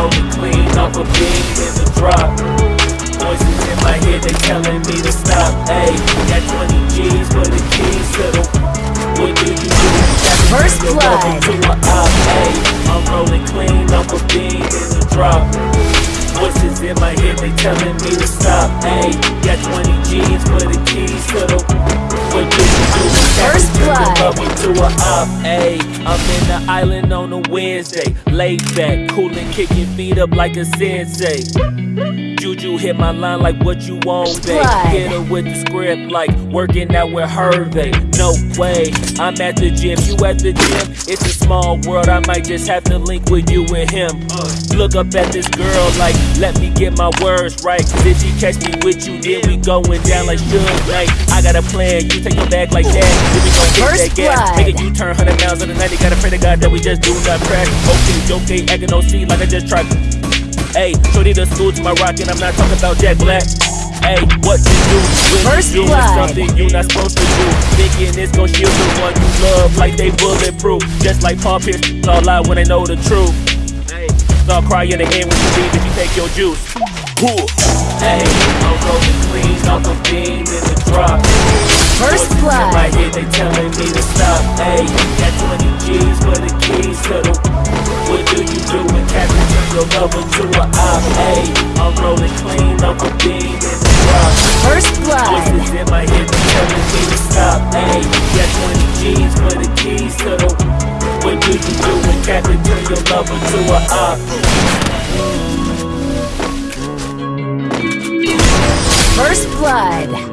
rolling clean off a beam in the drop. Voices in my head, they telling me to stop. Ayy, got 20 G's for the keys to the. What do you do? First blood. To a op, ayy, I'm rolling clean off a in the drop. Voices in my head, they telling me to stop. Ayy, got 20 G's for the keys to the. Up to a up, ayy. I'm in the island on a Wednesday. Laid back, coolin', kicking feet up like a sensei. Juju hit my line like what you want, babe. Blood. Hit her with the script like working out with Hervey. No way, I'm at the gym, you at the gym. It's a small world, I might just have to link with you and him. Uh. Look up at this girl like, let me get my words right. Did she catch me with you? Then we going down like Suge Knight. I got a plan, you take your back like that. Then we gon' hit First that gas. blood. Make a U-turn, 100 miles on the 90. Gotta pray to God that we just do not crash. Okay, joke, ain't acting no C like I just tried to. Hey, shorty the school to my rock, and I'm not talking about Jack Black. Hey, what you do when First you blood. something you not supposed to do? Thinking it's gon' shield the one you love like they bulletproof. Just like Paul Pierce, all lie when they know the truth. Hey, start crying in the end when you leave if you take your juice. Cool. Hey, I'm rolling clean off a beam in the drop. First blood. my head, they telling me to stop. Hey, got 20 G's for the keys to the. What do you do when Captain turn your lover to a op? I'm rolling clean off a beam in the. First blood. Voices in my head, telling me to stop. Got 20 G's for the keys to the. What do you do Captain turn your lover to a? First blood.